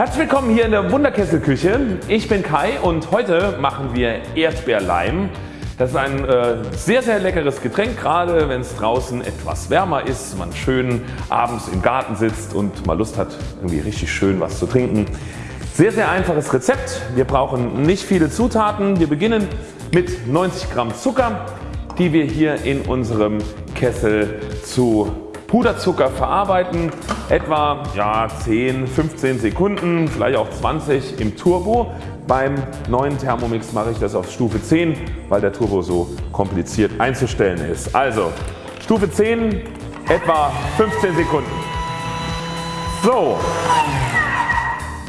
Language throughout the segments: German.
Herzlich willkommen hier in der Wunderkesselküche. Ich bin Kai und heute machen wir Erdbeerleim. Das ist ein äh, sehr sehr leckeres Getränk, gerade wenn es draußen etwas wärmer ist, man schön abends im Garten sitzt und mal Lust hat irgendwie richtig schön was zu trinken. Sehr sehr einfaches Rezept. Wir brauchen nicht viele Zutaten. Wir beginnen mit 90 Gramm Zucker die wir hier in unserem Kessel zu Puderzucker verarbeiten, etwa ja, 10, 15 Sekunden, vielleicht auch 20 im Turbo. Beim neuen Thermomix mache ich das auf Stufe 10, weil der Turbo so kompliziert einzustellen ist. Also Stufe 10 etwa 15 Sekunden. So,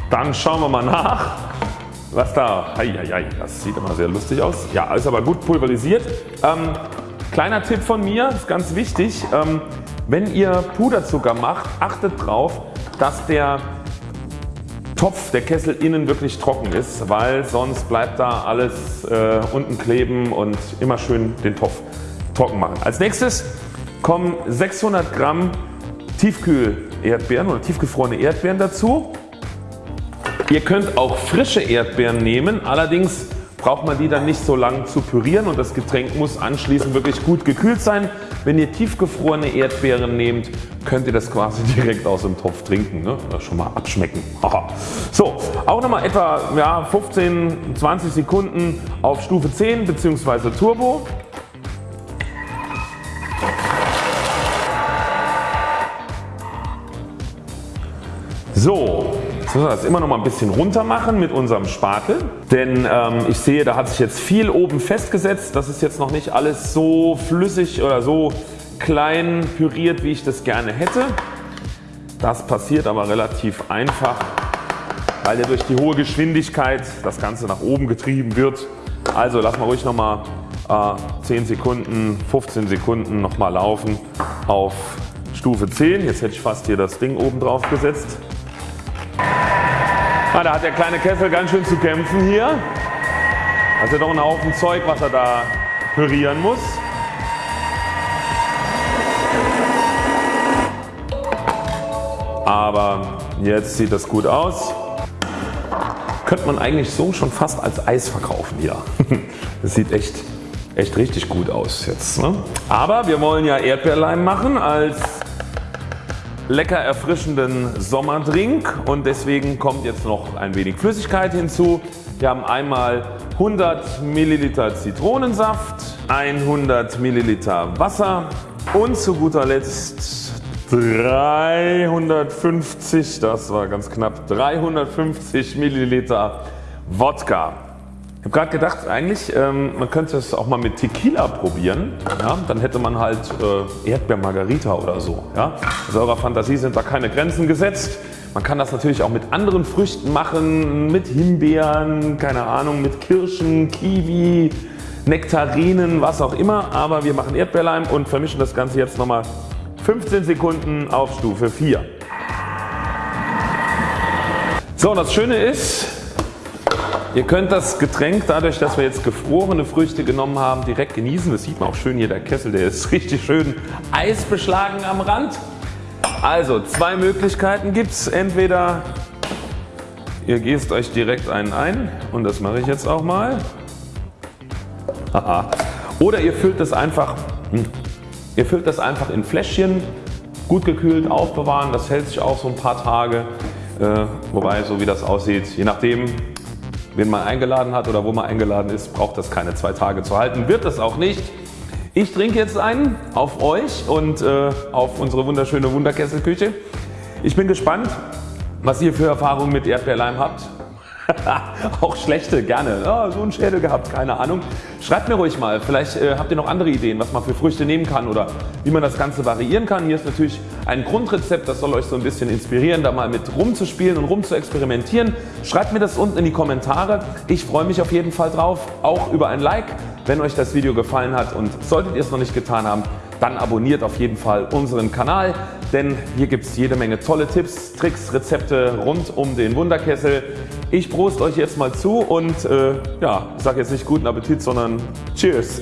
dann schauen wir mal nach was da, hei, das sieht immer sehr lustig aus. Ja, ist aber gut pulverisiert. Ähm, kleiner Tipp von mir, ist ganz wichtig, ähm, wenn ihr Puderzucker macht, achtet darauf, dass der Topf, der Kessel innen wirklich trocken ist, weil sonst bleibt da alles äh, unten kleben und immer schön den Topf trocken machen. Als nächstes kommen 600 Gramm Tiefkühl Erdbeeren oder tiefgefrorene Erdbeeren dazu. Ihr könnt auch frische Erdbeeren nehmen, allerdings braucht man die dann nicht so lang zu pürieren und das Getränk muss anschließend wirklich gut gekühlt sein. Wenn ihr tiefgefrorene Erdbeeren nehmt, könnt ihr das quasi direkt aus dem Topf trinken. Ne? Schon mal abschmecken. So, auch nochmal etwa ja, 15, 20 Sekunden auf Stufe 10 bzw. Turbo. So, Jetzt müssen wir das immer noch mal ein bisschen runter machen mit unserem Spatel, denn ähm, ich sehe da hat sich jetzt viel oben festgesetzt. Das ist jetzt noch nicht alles so flüssig oder so klein püriert wie ich das gerne hätte. Das passiert aber relativ einfach, weil ja durch die hohe Geschwindigkeit das Ganze nach oben getrieben wird. Also lassen wir ruhig noch mal äh, 10 Sekunden, 15 Sekunden noch mal laufen auf Stufe 10. Jetzt hätte ich fast hier das Ding oben drauf gesetzt. Ah, da hat der kleine Kessel ganz schön zu kämpfen hier. Also doch ein Haufen Zeug was er da pürieren muss. Aber jetzt sieht das gut aus. Könnte man eigentlich so schon fast als Eis verkaufen hier. Das sieht echt, echt richtig gut aus jetzt. Ne? Aber wir wollen ja Erdbeerleim machen als lecker erfrischenden Sommerdrink und deswegen kommt jetzt noch ein wenig Flüssigkeit hinzu. Wir haben einmal 100 Milliliter Zitronensaft, 100 Milliliter Wasser und zu guter Letzt 350, das war ganz knapp, 350 Milliliter Wodka. Ich habe gerade gedacht eigentlich ähm, man könnte es auch mal mit Tequila probieren. Ja? Dann hätte man halt äh, Erdbeermargarita oder so. Ja? Also eurer Fantasie sind da keine Grenzen gesetzt. Man kann das natürlich auch mit anderen Früchten machen, mit Himbeeren, keine Ahnung, mit Kirschen, Kiwi, Nektarinen, was auch immer. Aber wir machen Erdbeerleim und vermischen das Ganze jetzt nochmal 15 Sekunden auf Stufe 4. So und das Schöne ist Ihr könnt das Getränk dadurch dass wir jetzt gefrorene Früchte genommen haben direkt genießen. Das sieht man auch schön hier der Kessel der ist richtig schön eisbeschlagen am Rand. Also zwei Möglichkeiten gibt es. Entweder ihr gießt euch direkt einen ein und das mache ich jetzt auch mal. Oder ihr füllt das einfach hm, ihr füllt das einfach in Fläschchen gut gekühlt aufbewahren. Das hält sich auch so ein paar Tage. Äh, wobei so wie das aussieht je nachdem Wen man eingeladen hat oder wo man eingeladen ist braucht das keine zwei Tage zu halten, wird das auch nicht. Ich trinke jetzt einen auf euch und äh, auf unsere wunderschöne Wunderkesselküche. Ich bin gespannt was ihr für Erfahrungen mit Erdbeerleim habt. auch schlechte gerne. Oh, so ein Schädel gehabt, keine Ahnung. Schreibt mir ruhig mal, vielleicht äh, habt ihr noch andere Ideen was man für Früchte nehmen kann oder wie man das Ganze variieren kann. Hier ist natürlich ein Grundrezept, das soll euch so ein bisschen inspirieren da mal mit rumzuspielen und rum zu experimentieren. Schreibt mir das unten in die Kommentare. Ich freue mich auf jeden Fall drauf, auch über ein Like wenn euch das Video gefallen hat und solltet ihr es noch nicht getan haben, dann abonniert auf jeden Fall unseren Kanal, denn hier gibt es jede Menge tolle Tipps, Tricks, Rezepte rund um den Wunderkessel. Ich prost euch jetzt mal zu und äh, ja, sage jetzt nicht guten Appetit, sondern Cheers!